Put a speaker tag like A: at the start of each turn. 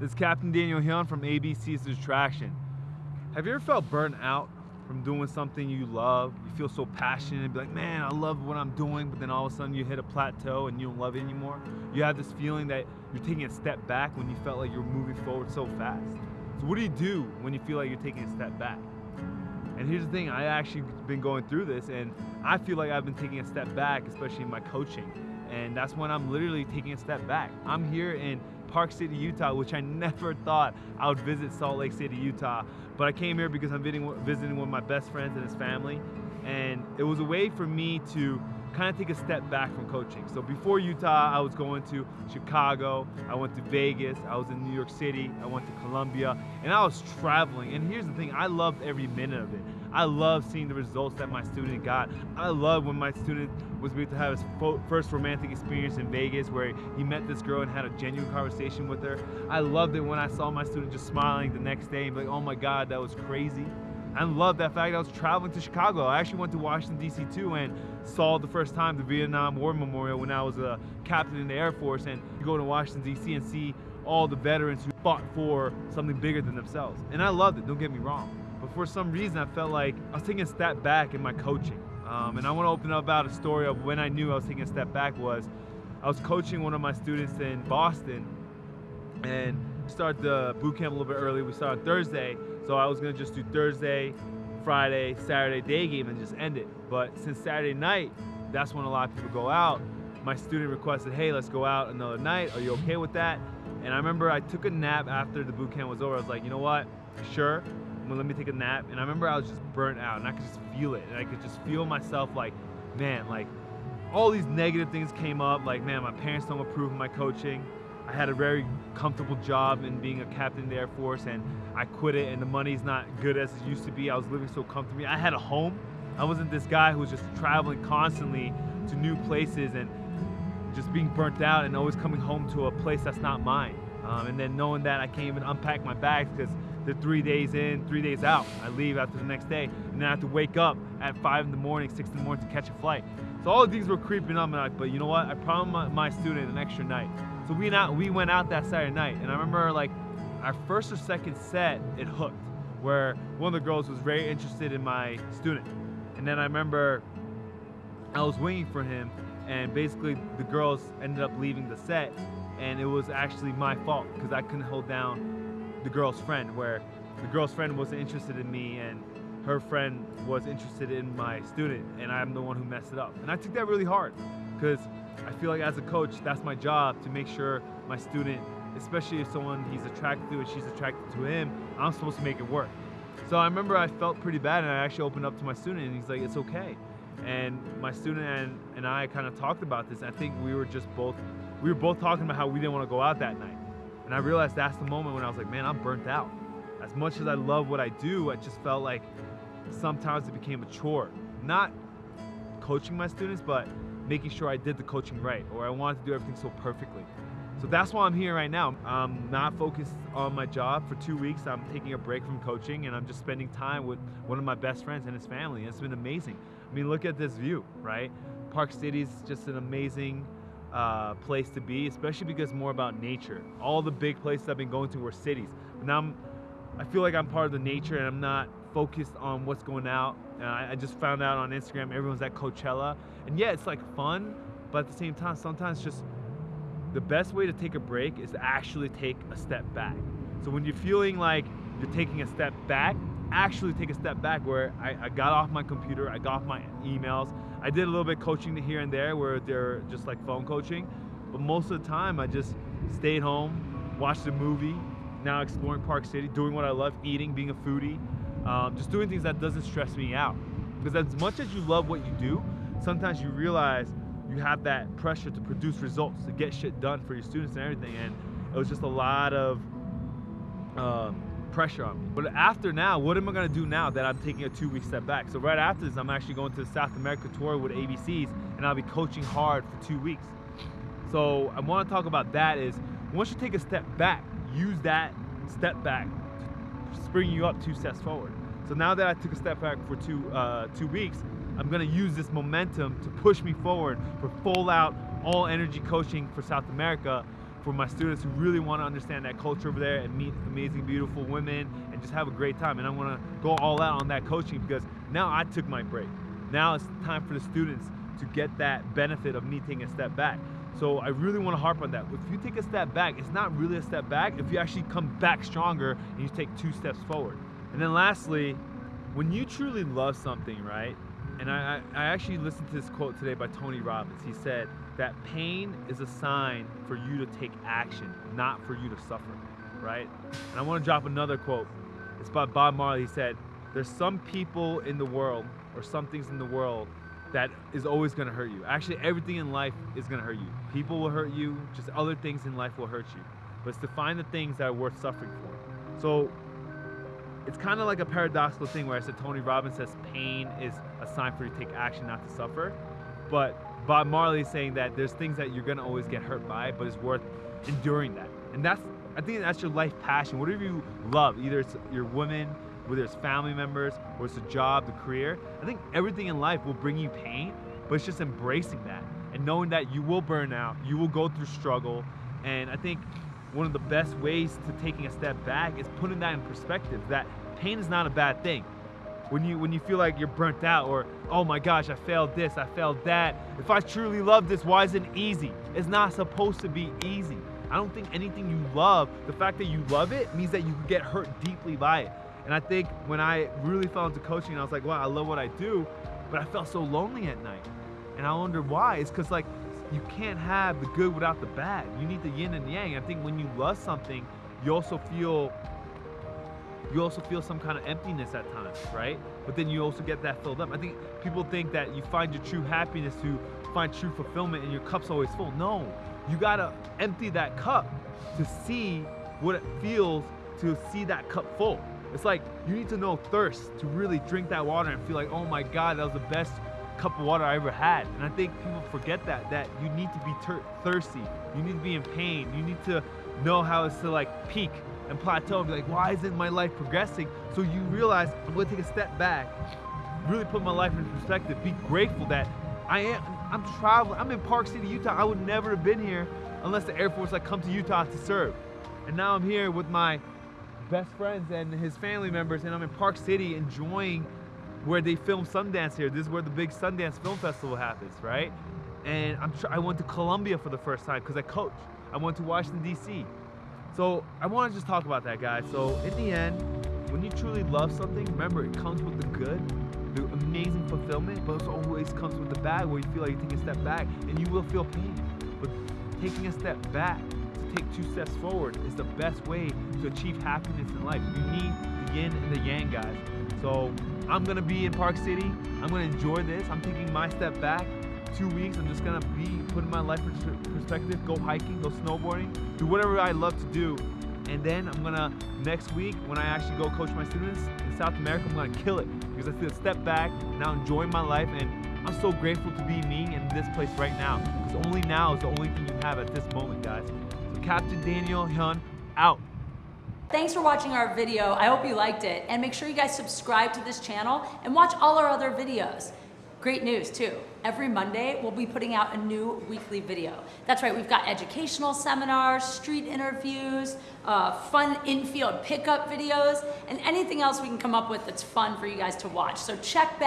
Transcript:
A: This is Captain Daniel Hyun from ABC's Attraction. Have you ever felt burnt out from doing something you love? You feel so passionate and be like, man, I love what I'm doing, but then all of a sudden you hit a plateau and you don't love it anymore. You have this feeling that you're taking a step back when you felt like you're moving forward so fast. So what do you do when you feel like you're taking a step back? And here's the thing, I actually been going through this and I feel like I've been taking a step back, especially in my coaching. And that's when I'm literally taking a step back. I'm here in Park City, Utah, which I never thought I would visit Salt Lake City, Utah. But I came here because I'm visiting, visiting one of my best friends and his family. And it was a way for me to kind of take a step back from coaching. So before Utah, I was going to Chicago, I went to Vegas, I was in New York City, I went to Colombia, and I was traveling. And here's the thing, I loved every minute of it. I love seeing the results that my student got. I love when my student was able to have his first romantic experience in Vegas where he met this girl and had a genuine conversation with her. I loved it when I saw my student just smiling the next day and be like, oh my God, that was crazy. I love that fact that I was traveling to Chicago. I actually went to Washington, D.C. too and saw the first time the Vietnam War Memorial when I was a captain in the Air Force and you go to Washington, D.C. and see all the veterans who fought for something bigger than themselves. And I loved it, don't get me wrong. But for some reason, I felt like I was taking a step back in my coaching. Um, and I want to open up about a story of when I knew I was taking a step back was I was coaching one of my students in Boston and started the boot camp a little bit early. We started Thursday, so I was gonna just do Thursday, Friday, Saturday day game and just end it. But since Saturday night, that's when a lot of people go out. My student requested, hey, let's go out another night. Are you okay with that? And I remember I took a nap after the boot camp was over. I was like, you know what? Sure, let me take a nap. And I remember I was just burnt out and I could just feel it. And I could just feel myself like, man, like all these negative things came up. Like, man, my parents don't approve of my coaching. I had a very comfortable job in being a captain in the Air Force and I quit it and the money's not good as it used to be. I was living so comfortably. I had a home. I wasn't this guy who was just traveling constantly to new places and just being burnt out and always coming home to a place that's not mine. Um, and then knowing that I can't even unpack my bags because they're three days in, three days out. I leave after the next day, and then I have to wake up at five in the morning, six in the morning to catch a flight. So all of these were creeping up, and I, but you know what? I promised my, my student an extra night. So we out, we went out that Saturday night, and I remember like our first or second set, it hooked, where one of the girls was very interested in my student, and then I remember I was waiting for him, and basically the girls ended up leaving the set, and it was actually my fault because I couldn't hold down the girl's friend, where the girl's friend wasn't interested in me and her friend was interested in my student, and I'm the one who messed it up. And I took that really hard because I feel like as a coach, that's my job to make sure my student, especially if someone he's attracted to and she's attracted to him, I'm supposed to make it work. So I remember I felt pretty bad and I actually opened up to my student and he's like, it's okay. And my student and, and I kind of talked about this. I think we were just both, we were both talking about how we didn't want to go out that night. And I realized that's the moment when I was like, man, I'm burnt out. As much as I love what I do, I just felt like sometimes it became a chore. Not coaching my students, but making sure I did the coaching right, or I wanted to do everything so perfectly. So that's why I'm here right now. I'm not focused on my job for two weeks. I'm taking a break from coaching and I'm just spending time with one of my best friends and his family. It's been amazing. I mean, look at this view, right? Park City is just an amazing uh, place to be, especially because more about nature. All the big places I've been going to were cities. But now I'm, I feel like I'm part of the nature and I'm not focused on what's going out. Uh, I just found out on Instagram everyone's at Coachella. And yeah, it's like fun, but at the same time, sometimes just the best way to take a break is to actually take a step back. So when you're feeling like you're taking a step back, actually take a step back where I, I got off my computer, I got off my emails, I did a little bit coaching here and there where they're just like phone coaching, but most of the time I just stayed home, watched a movie, now exploring Park City, doing what I love, eating, being a foodie, um, just doing things that doesn't stress me out. Because as much as you love what you do, sometimes you realize you have that pressure to produce results, to get shit done for your students and everything. And it was just a lot of um, pressure on me. But after now, what am I gonna do now that I'm taking a two week step back? So right after this, I'm actually going to the South America tour with ABCs and I'll be coaching hard for two weeks. So I wanna talk about that is, once you take a step back, use that step back spring you up two steps forward. So now that I took a step back for two, uh, two weeks, I'm gonna use this momentum to push me forward for full out, all energy coaching for South America for my students who really want to understand that culture over there and meet amazing, beautiful women and just have a great time. And I want to go all out on that coaching because now I took my break. Now it's time for the students to get that benefit of me taking a step back. So I really want to harp on that. If you take a step back, it's not really a step back if you actually come back stronger and you take two steps forward. And then lastly, when you truly love something, right? And I, I, actually listened to this quote today by Tony Robbins. He said that pain is a sign for you to take action, not for you to suffer, right? And I want to drop another quote. It's by Bob Marley. He said, There's some people in the world or some things in the world that is always gonna hurt you. Actually, everything in life is gonna hurt you. People will hurt you, just other things in life will hurt you. But it's to find the things that are worth suffering for. So it's kind of like a paradoxical thing where I said Tony Robbins says pain is a sign for you to take action, not to suffer. But Bob Marley is saying that there's things that you're gonna always get hurt by, but it's worth enduring that. And that's, I think that's your life passion. Whatever you love, either it's your woman, whether it's family members or it's a job, the career. I think everything in life will bring you pain, but it's just embracing that and knowing that you will burn out, you will go through struggle. And I think one of the best ways to taking a step back is putting that in perspective that pain is not a bad thing. When you when you feel like you're burnt out or oh my gosh, I failed this, I failed that. If I truly love this, why is it easy? It's not supposed to be easy. I don't think anything you love, the fact that you love it means that you could get hurt deeply by it. And I think when I really fell into coaching, I was like, wow, I love what I do, but I felt so lonely at night. And I wonder why. It's because like you can't have the good without the bad. You need the yin and yang. I think when you love something, you also feel you also feel some kind of emptiness at times, right? But then you also get that filled up. I think people think that you find your true happiness to find true fulfillment and your cup's always full. No, you gotta empty that cup to see what it feels to see that cup full. It's like you need to know thirst to really drink that water and feel like, oh my God, that was the best cup of water I ever had. And I think people forget that, that you need to be thirsty. You need to be in pain. You need to know how it's to like peak and plateau and be like, why isn't my life progressing? So you realize I'm gonna take a step back, really put my life in perspective, be grateful that I am, I'm traveling, I'm in Park City, Utah. I would never have been here unless the Air Force like come to Utah to serve. And now I'm here with my best friends and his family members, and I'm in Park City enjoying where they film Sundance here. This is where the big Sundance Film Festival happens, right? And I'm I went to Colombia for the first time because I coach. I went to Washington D.C. So I want to just talk about that, guys. So in the end, when you truly love something, remember it comes with the good, the amazing fulfillment, but it always comes with the bad, where you feel like you take a step back, and you will feel pain. But taking a step back take two steps forward is the best way to achieve happiness in life. You need the yin and the yang, guys. So I'm gonna be in Park City. I'm gonna enjoy this. I'm taking my step back. Two weeks, I'm just gonna be putting my life in perspective, go hiking, go snowboarding, do whatever I love to do. And then I'm gonna, next week, when I actually go coach my students in South America, I'm gonna kill it. Because I feel step back, now enjoying my life, and I'm so grateful to be me in this place right now. Because only now is the only thing you have at this moment, guys. Captain Daniel Hyun out.
B: Thanks for watching our video. I hope you liked it. And make sure you guys subscribe to this channel and watch all our other videos. Great news too. Every Monday, we'll be putting out a new weekly video. That's right, we've got educational seminars, street interviews, uh, fun infield pickup videos, and anything else we can come up with that's fun for you guys to watch. So check back.